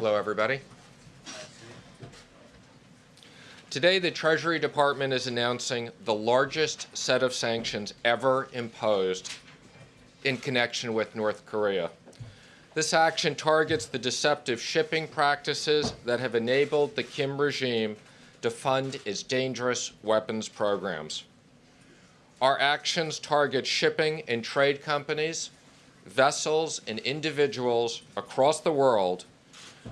Hello, everybody. Today, the Treasury Department is announcing the largest set of sanctions ever imposed in connection with North Korea. This action targets the deceptive shipping practices that have enabled the Kim regime to fund its dangerous weapons programs. Our actions target shipping and trade companies, vessels, and individuals across the world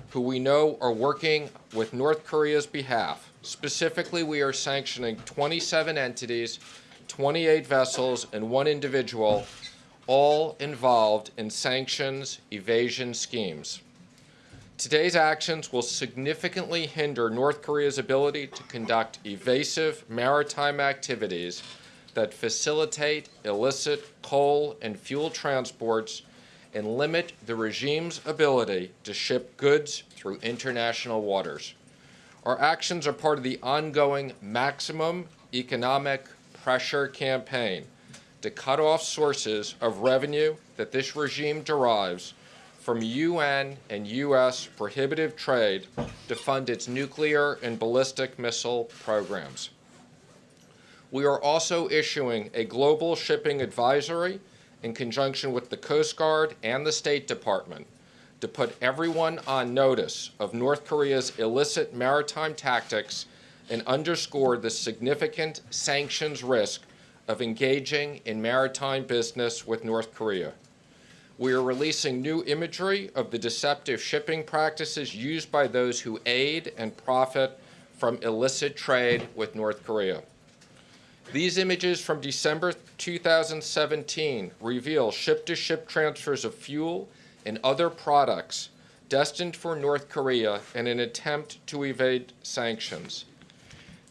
who we know are working with North Korea's behalf. Specifically, we are sanctioning 27 entities, 28 vessels, and one individual, all involved in sanctions evasion schemes. Today's actions will significantly hinder North Korea's ability to conduct evasive maritime activities that facilitate illicit coal and fuel transports and limit the regime's ability to ship goods through international waters. Our actions are part of the ongoing maximum economic pressure campaign to cut off sources of revenue that this regime derives from UN and US prohibitive trade to fund its nuclear and ballistic missile programs. We are also issuing a global shipping advisory in conjunction with the Coast Guard and the State Department to put everyone on notice of North Korea's illicit maritime tactics and underscore the significant sanctions risk of engaging in maritime business with North Korea. We are releasing new imagery of the deceptive shipping practices used by those who aid and profit from illicit trade with North Korea. These images from December 2017 reveal ship-to-ship transfers of fuel and other products destined for North Korea in an attempt to evade sanctions.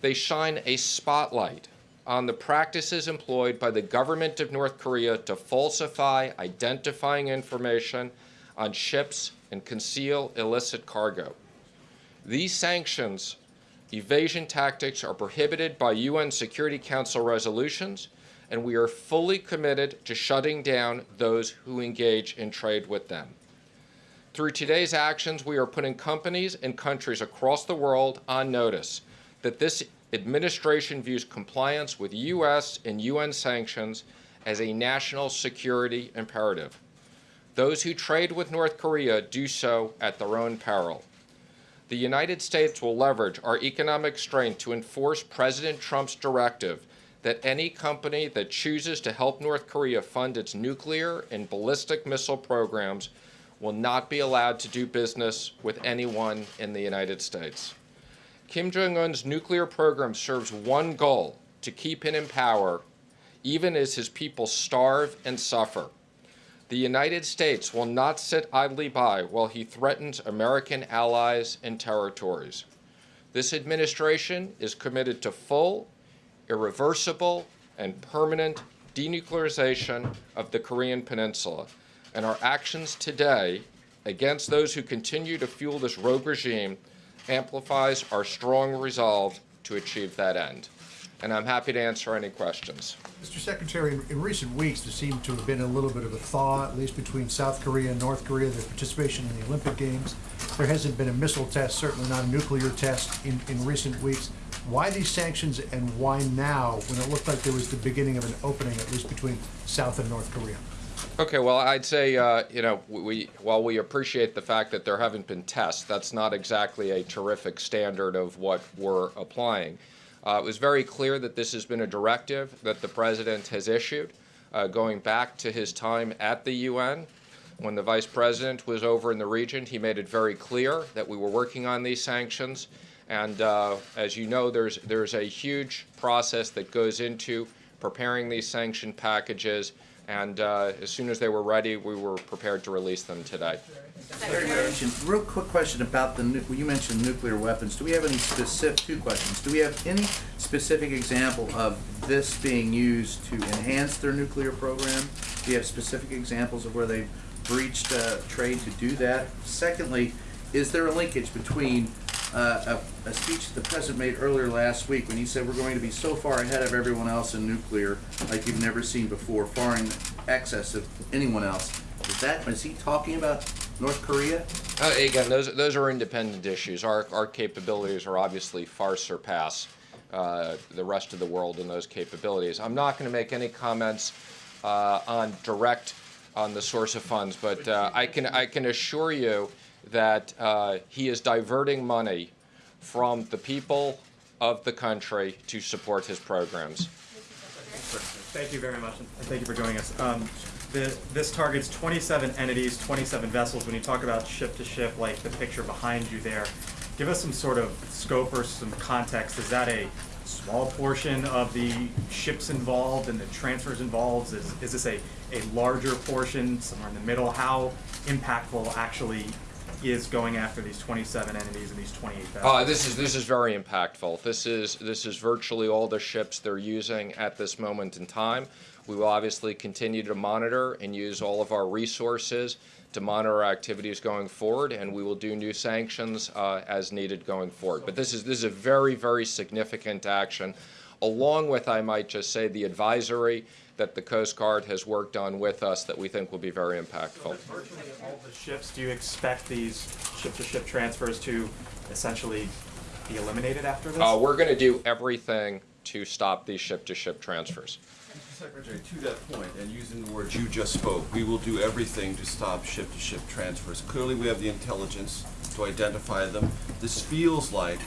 They shine a spotlight on the practices employed by the government of North Korea to falsify identifying information on ships and conceal illicit cargo. These sanctions evasion tactics are prohibited by UN Security Council resolutions, and we are fully committed to shutting down those who engage in trade with them. Through today's actions, we are putting companies and countries across the world on notice that this administration views compliance with U.S. and UN sanctions as a national security imperative. Those who trade with North Korea do so at their own peril. The United States will leverage our economic strength to enforce President Trump's directive that any company that chooses to help North Korea fund its nuclear and ballistic missile programs will not be allowed to do business with anyone in the United States. Kim Jong-un's nuclear program serves one goal, to keep him in power, even as his people starve and suffer. The United States will not sit idly by while he threatens American allies and territories. This administration is committed to full, irreversible, and permanent denuclearization of the Korean Peninsula, and our actions today against those who continue to fuel this rogue regime amplifies our strong resolve to achieve that end. And I'm happy to answer any questions. Mr. Secretary, in, in recent weeks, there seemed to have been a little bit of a thaw, at least between South Korea and North Korea, their participation in the Olympic Games. There hasn't been a missile test, certainly not a nuclear test in, in recent weeks. Why these sanctions and why now when it looked like there was the beginning of an opening, at least between South and North Korea? Okay, well, I'd say, uh, you know, we while we appreciate the fact that there haven't been tests, that's not exactly a terrific standard of what we're applying. Uh, it was very clear that this has been a directive that the president has issued, uh, going back to his time at the UN. When the vice president was over in the region, he made it very clear that we were working on these sanctions. And uh, as you know, there's there's a huge process that goes into preparing these sanction packages and uh, as soon as they were ready, we were prepared to release them today. Real quick question about the, you mentioned nuclear weapons. Do we have any specific, two questions. Do we have any specific example of this being used to enhance their nuclear program? Do you have specific examples of where they've breached uh, trade to do that? Secondly, is there a linkage between uh, a, a, speech the president made earlier last week when he said we're going to be so far ahead of everyone else in nuclear like you've never seen before, far in excess of anyone else. Is that is he talking about North Korea? Uh, Again, those, those are independent issues. Our, our capabilities are obviously far surpass uh, the rest of the world in those capabilities. I'm not going to make any comments uh, on direct on the source of funds, but uh, I can, I can assure you that uh, he is diverting money from the people of the country to support his programs. Thank you very much, and thank you for joining us. Um, the, this targets twenty-seven entities, twenty-seven vessels. When you talk about ship-to-ship, like the picture behind you there, give us some sort of scope or some context. Is that a small portion of the ships involved and the transfers involved? Is, is this a, a larger portion, somewhere in the middle? How impactful actually is going after these twenty-seven entities and these twenty-eight vessels? Uh, this is this is very impactful. This is this is virtually all the ships they're using at this moment in time. We will obviously continue to monitor and use all of our resources to monitor our activities going forward, and we will do new sanctions uh, as needed going forward. But this is this is a very very significant action, along with I might just say the advisory that the Coast Guard has worked on with us that we think will be very impactful. Virtually all the ships, do you expect these ship-to-ship transfers to essentially be eliminated after this? Uh, we're going to do everything to stop these ship-to-ship transfers. Secretary, to that point, and using the words you just spoke, we will do everything to stop ship-to-ship transfers. Clearly, we have the intelligence to identify them. This feels like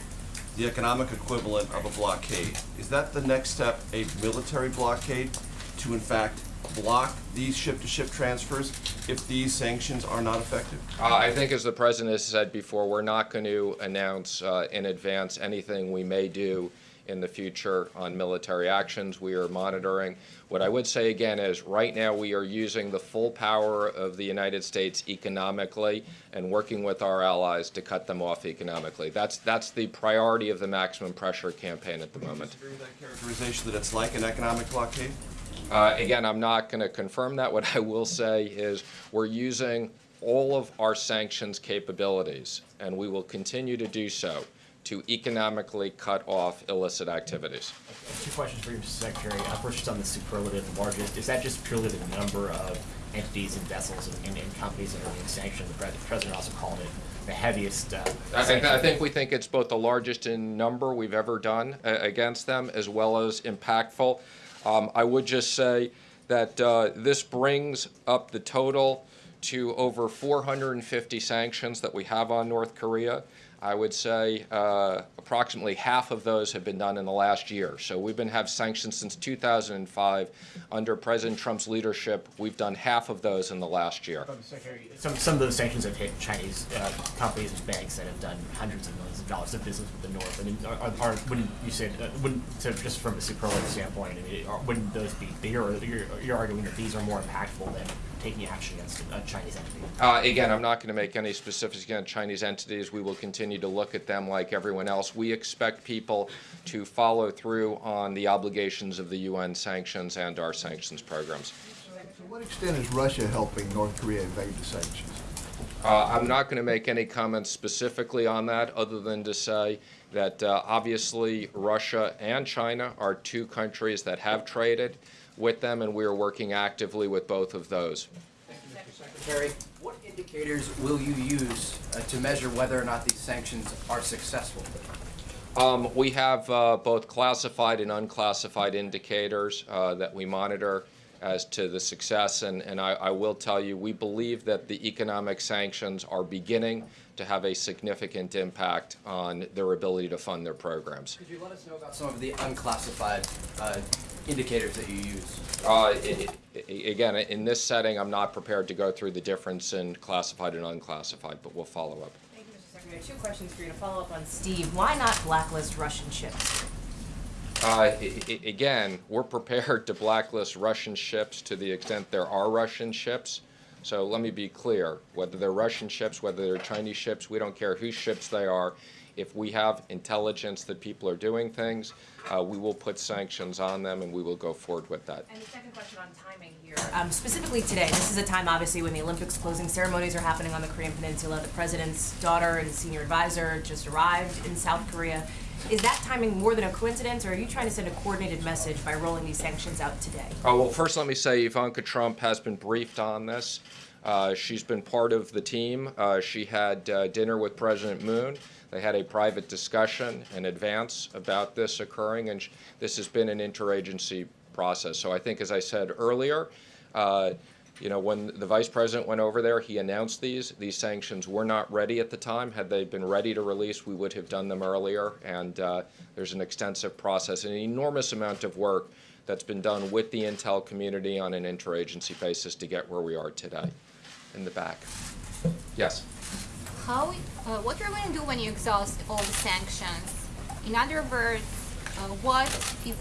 the economic equivalent of a blockade. Is that the next step, a military blockade, to in fact block these ship-to-ship transfers if these sanctions are not effective? Uh, I think, as the president has said before, we're not going to announce uh, in advance anything we may do in the future on military actions. We are monitoring. What I would say again is, right now we are using the full power of the United States economically and working with our allies to cut them off economically. That's that's the priority of the maximum pressure campaign at the moment. Agree with that characterization that it's like an economic blockade? Uh, Again, I'm not going to confirm that. What I will say is we're using all of our sanctions capabilities, and we will continue to do so, to economically cut off illicit activities. Two questions for you, Mr. Secretary. Uh, First, just on the superlative largest, is that just purely the number of entities and vessels and, and companies that are being sanctioned? The president also called it the heaviest. Uh, I think, I think we think it's both the largest in number we've ever done uh, against them, as well as impactful. Um, I would just say that uh, this brings up the total to over 450 sanctions that we have on North Korea. I would say uh, approximately half of those have been done in the last year. So we've been have sanctions since 2005. Under President Trump's leadership, we've done half of those in the last year. Some, some of those sanctions have hit Chinese uh, companies and banks that have done hundreds of millions of dollars of business with the North. I mean, are, are, wouldn't you say, uh, wouldn't, so just from a superlative standpoint, I mean, are, wouldn't those be bigger? You're, you're arguing that these are more impactful than taking action against a Chinese entity? Uh, Again, I'm not going to make any specifics against Chinese entities. We will continue to look at them like everyone else. We expect people to follow through on the obligations of the UN sanctions and our sanctions programs. To what extent is Russia helping North Korea evade the sanctions? Uh, I'm not going to make any comments specifically on that, other than to say that uh, obviously Russia and China are two countries that have traded with them, and we are working actively with both of those. Thank you, Secretary, what indicators will you use uh, to measure whether or not these sanctions are successful? Um, we have uh, both classified and unclassified indicators uh, that we monitor as to the success, and, and I, I will tell you, we believe that the economic sanctions are beginning to have a significant impact on their ability to fund their programs. Could you let us know about some of the unclassified uh, indicators that you use? Uh, i- i- Again, in this setting, I'm not prepared to go through the difference in classified and unclassified, but we'll follow up. Thank you, Mr. Secretary. Two questions for you to follow up on Steve. Why not blacklist Russian ships? Uh, i- i- Again, we're prepared to blacklist Russian ships to the extent there are Russian ships. So let me be clear, whether they're Russian ships, whether they're Chinese ships, we don't care whose ships they are. If we have intelligence that people are doing things, uh, we will put sanctions on them and we will go forward with that. And the second question on timing here. Um, specifically today, this is a time obviously when the Olympics closing ceremonies are happening on the Korean Peninsula. The president's daughter and senior advisor just arrived in South Korea. Is that timing more than a coincidence, or are you trying to send a coordinated message by rolling these sanctions out today? Oh, well, first let me say Ivanka Trump has been briefed on this Uh, she's been part of the team. Uh, she had uh, dinner with President Moon. They had a private discussion in advance about this occurring, and this has been an interagency process. So I think, as I said earlier, uh, you know, when the vice president went over there, he announced these. These sanctions were not ready at the time. Had they been ready to release, we would have done them earlier. And uh, there's an extensive process, an enormous amount of work that's been done with the intel community on an interagency basis to get where we are today. In the back. Yes. How, uh, what you're going to do when you exhaust all the sanctions? In other words, uh, what if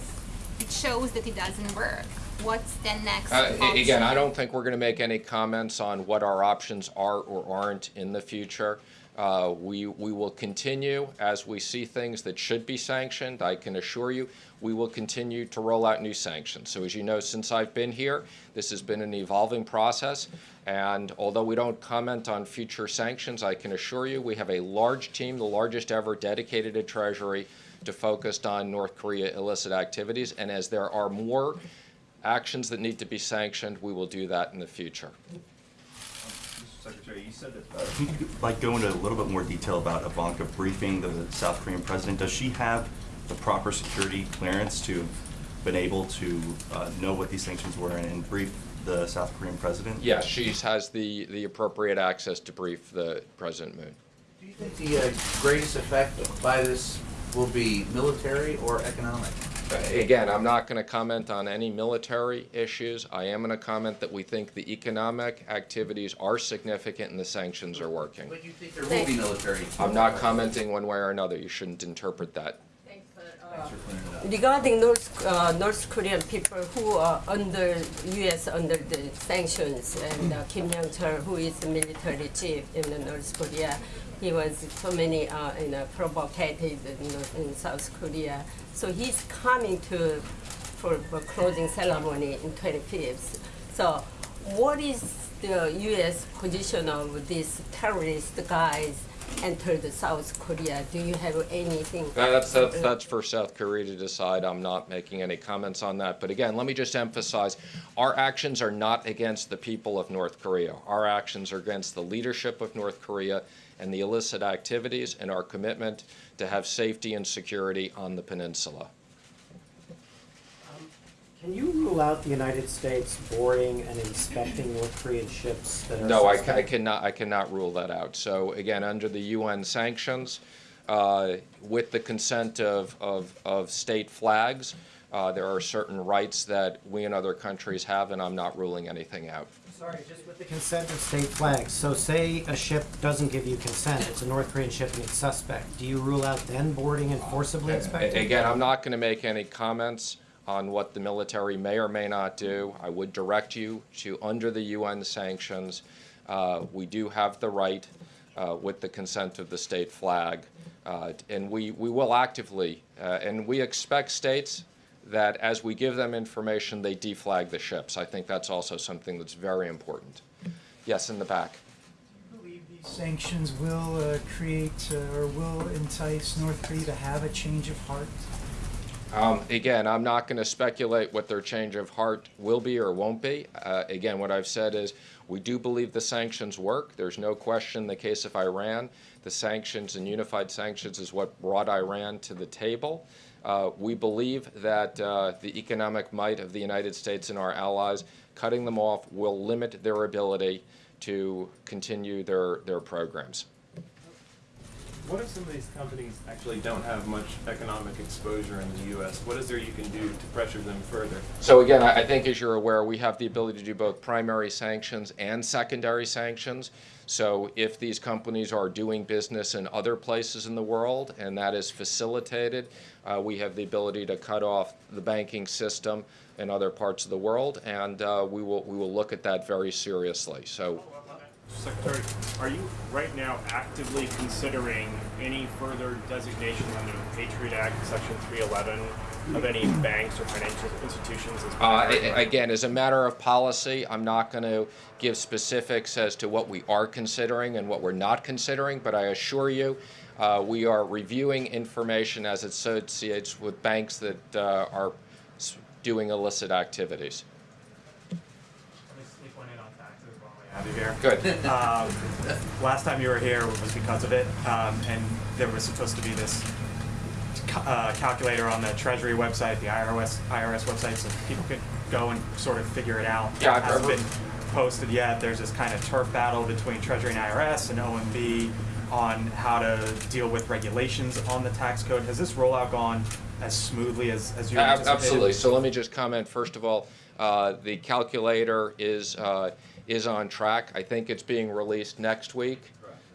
it shows that it doesn't work? What's the next Uh, a- Again, I option? don't think we're going to make any comments on what our options are or aren't in the future. Uh, We, we will continue, as we see things that should be sanctioned, I can assure you, we will continue to roll out new sanctions. So as you know, since I've been here, this has been an evolving process, and although we don't comment on future sanctions, I can assure you, we have a large team, the largest ever dedicated at Treasury, to focus on North Korea illicit activities, and as there are more actions that need to be sanctioned, we will do that in the future. Mr. Secretary, you said that, uh, can you like go into a little bit more detail about Ivanka briefing the South Korean president? Does she have the proper security clearance to have been able to uh, know what these sanctions were and- and brief the South Korean president? Yes, she has the, the appropriate access to brief the President Moon. Do you think the uh, greatest effect by this will be military or economic? Again, I'm not going to comment on any military issues. I am going to comment that we think the economic activities are significant and the sanctions are working. But you think there will be military? I'm not commenting one way or another. You shouldn't interpret that. Thanks for clearing. Regarding North, uh, North Korean people who are under U.S. under the sanctions, and uh, Kim Young Chol, who is the military chief in the North Korea, he was so many uh, you know provocated in, South Korea. So he's coming to for, for closing ceremony in 25th. So what is the U.S. position of these terrorist guys entered South Korea? Do you have anything? That's, that's, that's for South Korea to decide. I'm not making any comments on that. But again, let me just emphasize, our actions are not against the people of North Korea. Our actions are against the leadership of North Korea and the illicit activities and our commitment to have safety and security on the peninsula. Can you rule out the United States boarding and inspecting North Korean ships that are No, I, I cannot, I cannot rule that out. So again, under the UN sanctions, uh, with the consent of, of, of state flags, uh, there are certain rights that we and other countries have, and I'm not ruling anything out. Sorry, just with the consent of state flags. So say a ship doesn't give you consent, it's a North Korean ship and it's suspect. Do you rule out then boarding and forcibly inspecting? Again, I'm not going to make any comments on what the military may or may not do. I would direct you to, under the UN sanctions, uh, we do have the right, uh, with the consent of the state flag, uh, and we, we will actively, uh, and we expect states that as we give them information, they deflag the ships. I think that's also something that's very important. Yes, in the back. Do you believe these sanctions will uh, create uh, or will entice North Korea to have a change of heart? Um, Again, I'm not going to speculate what their change of heart will be or won't be. Uh, Again, what I've said is, we do believe the sanctions work. There's no question in the case of Iran, the sanctions and unified sanctions is what brought Iran to the table. Uh, We believe that uh, the economic might of the United States and our allies, cutting them off will limit their ability to continue their, their programs. What if some of these companies actually don't have much economic exposure in the U.S.? What is there you can do to pressure them further? So again, I I think as you're aware, we have the ability to do both primary sanctions and secondary sanctions. So if these companies are doing business in other places in the world and that is facilitated, uh, we have the ability to cut off the banking system in other parts of the world, and uh, we will we will look at that very seriously. So Secretary, are you right now actively considering any further designation under the Patriot Act, Section 311, of any banks or financial institutions as Uh, Again, as a matter of policy, I'm not going to give specifics as to what we are considering and what we're not considering, but I assure you, uh, we are reviewing information as it associates with banks that uh, are doing illicit activities. Let me sneak one in on taxes while we have you here. Good. Um, last time you were here was because of it, um, and there was supposed to be this ca- uh, calculator on the Treasury website, the IRS IRS website, so people could go and sort of figure it out. Yeah, it hasn't been posted yet. There's this kind of turf battle between Treasury and IRS and OMB on how to deal with regulations on the tax code. Has this rollout gone as smoothly as, as you Ab- anticipated? Absolutely. So let me just comment, first of all, uh, the calculator is, uh, is on track. I think it's being released next week.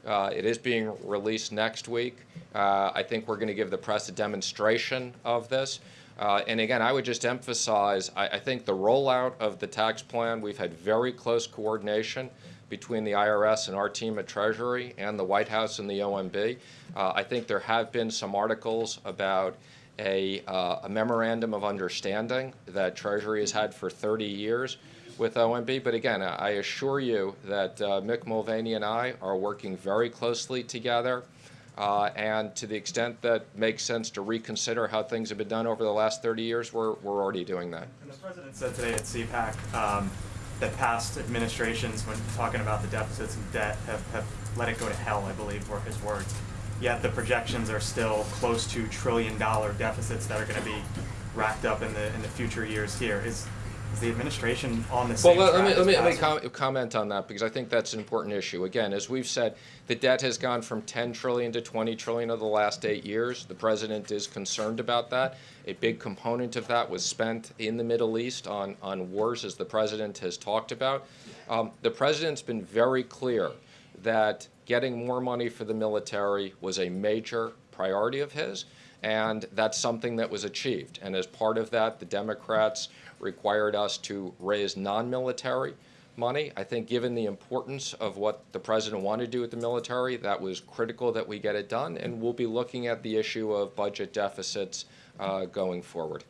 Uh, It is being released next week. Uh, I think we're going to give the press a demonstration of this. Uh, And again, I would just emphasize, I, I think the rollout of the tax plan, we've had very close coordination between the IRS and our team at Treasury and the White House and the OMB. Uh, I think there have been some articles about a, uh, a memorandum of understanding that Treasury has had for 30 years with OMB. But again, I I assure you that uh, Mick Mulvaney and I are working very closely together. Uh, and to the extent that makes sense to reconsider how things have been done over the last 30 years, we're, we're already doing that. And the president said today at CPAC um, that past administrations, when talking about the deficits and debt, have, have let it go to hell, I believe were his words. Yet the projections are still close to trillion dollar deficits that are going to be racked up in the in the future years here. Is is the administration on the Well, same let let me, let me, let me com- comment on that, because I think that's an important issue. Again, as we've said, the debt has gone from 10 trillion to 20 trillion over the last eight years. The president is concerned about that. A big component of that was spent in the Middle East on, on wars, as the president has talked about. Um, the president's been very clear that getting more money for the military was a major priority of his, and that's something that was achieved. And as part of that, the Democrats required us to raise non-military money. I think given the importance of what the president wanted to do with the military, that was critical that we get it done, and we'll be looking at the issue of budget deficits uh, going forward.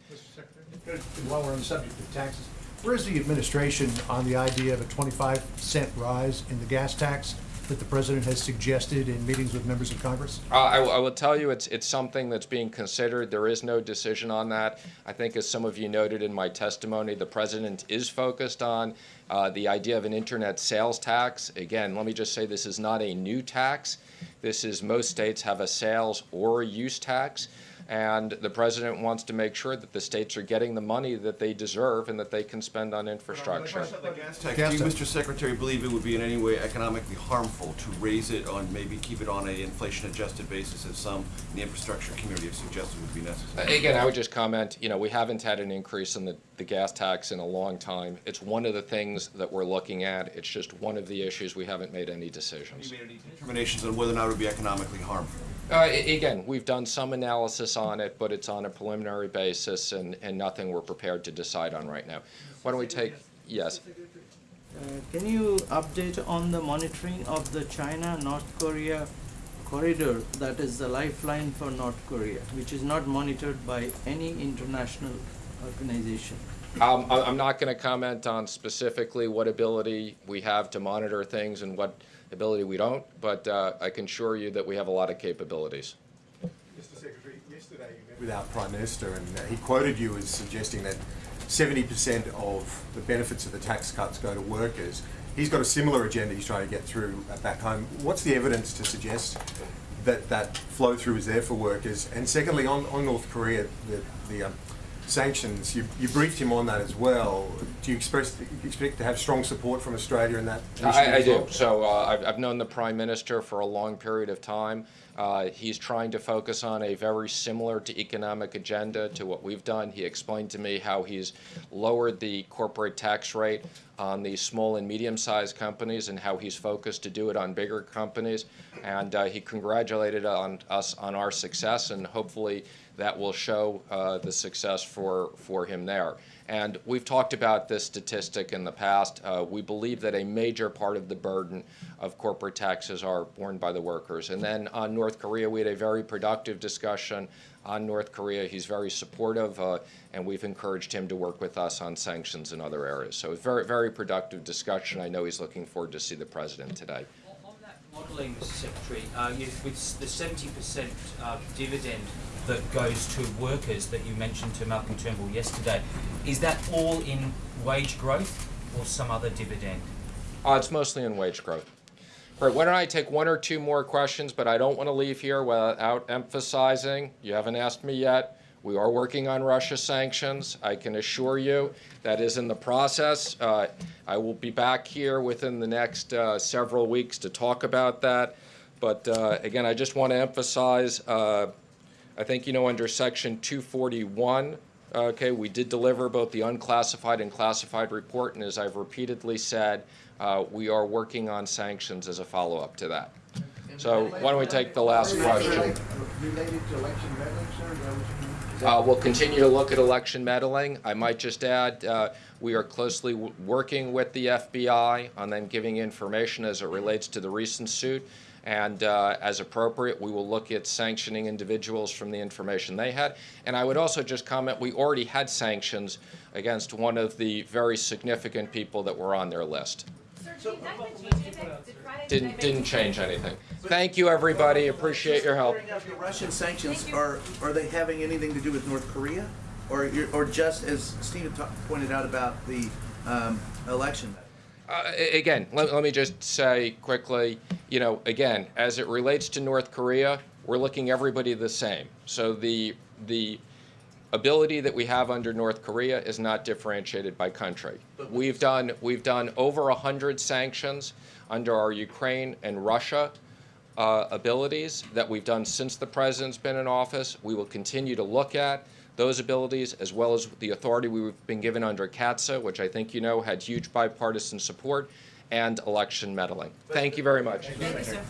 And While we're on the subject of taxes, where is the administration on the idea of a 25 cent rise in the gas tax that the president has suggested in meetings with members of Congress? Uh, I, I will tell you, it's, it's something that's being considered. There is no decision on that. I think, as some of you noted in my testimony, the president is focused on uh, the idea of an internet sales tax. Again, let me just say this is not a new tax. This is most states have a sales or use tax. And the president wants to make sure that the states are getting the money that they deserve and that they can spend on infrastructure. Gas tax, do you. Mr. Secretary, believe it would be in any way economically harmful to raise it on, maybe keep it on an inflation-adjusted basis as some in the infrastructure community have suggested would be necessary? Uh, again, I would just comment, you know, we haven't had an increase in the, the gas tax in a long time. It's one of the things that we're looking at. It's just one of the issues. We haven't made any decisions. Have you made any determinations on whether or not it would be economically harmful? Uh, again, we've done some analysis on it, but it's on a preliminary basis and, and nothing we're prepared to decide on right now. Why don't we take, yes? Uh, Can you update on the monitoring of the China-North Korea corridor that is the lifeline for North Korea, which is not monitored by any international organization? Um, I'm not going to comment on specifically what ability we have to monitor things and what ability we don't, but uh, I can assure you that we have a lot of capabilities. Mr. Secretary, yesterday you met with our Prime Minister and uh, he quoted you as suggesting that 70% of the benefits of the tax cuts go to workers. He's got a similar agenda he's trying to get through uh, back home. What's the evidence to suggest that that flow through is there for workers? And secondly, on, on North Korea, the, the um, sanctions, you, you briefed him on that as well. Do you express, expect to have strong support from Australia in that I, I do. So uh, I've, I've known the prime minister for a long period of time. Uh, he's trying to focus on a very similar to economic agenda to what we've done. He explained to me how he's lowered the corporate tax rate on the small and medium-sized companies and how he's focused to do it on bigger companies. And uh, he congratulated on us on our success, and hopefully that will show uh, the success for, for him there. And we've talked about this statistic in the past. Uh, we believe that a major part of the burden of corporate taxes are borne by the workers. And then on North Korea, we had a very productive discussion on North Korea. He's very supportive, uh, and we've encouraged him to work with us on sanctions in other areas. So a very, very productive discussion. I know he's looking forward to see the president today. Modelling, Mr Secretary, uh, you, with the 70% uh, dividend that goes to workers that you mentioned to Malcolm Turnbull yesterday, is that all in wage growth or some other dividend? Uh, it's mostly in wage growth. All right, why don't I take one or two more questions, but I don't want to leave here without emphasizing, you haven't asked me yet, we are working on Russia sanctions. I can assure you that is in the process. Uh, I will be back here within the next uh, several weeks to talk about that. But uh, again, I just want to emphasize, uh, I think, you know, under Section 241, okay, we did deliver both the unclassified and classified report, and as I've repeatedly said, uh, we are working on sanctions as a follow-up to that. So why don't we take the last question? Related to election meddling, sir, is that what you mean? Is that- Uh, We'll continue to look at election meddling. I might just add, uh, we are closely w- working with the FBI on them giving information as it relates to the recent suit. And uh, as appropriate, we will look at sanctioning individuals from the information they had. And I would also just comment, we already had sanctions against one of the very significant people that were on their list. Didn't, didn't change anything. Thank you, everybody. Appreciate your help. Bring up the Russian sanctions, are, are they having anything to do with North Korea? Or, or just, as Stephen ta- pointed out about the um, election? Uh, Again, let, let me just say quickly, you know, again, as it relates to North Korea, we're looking everybody the same. So the, the ability that we have under North Korea is not differentiated by country. We've done, we've done over 100 sanctions under our Ukraine and Russia uh, abilities that we've done since the president's been in office. We will continue to look at those abilities as well as the authority we've been given under CAATSA, which I think you know had huge bipartisan support, and election meddling. Thank you very much. Thank you, sir.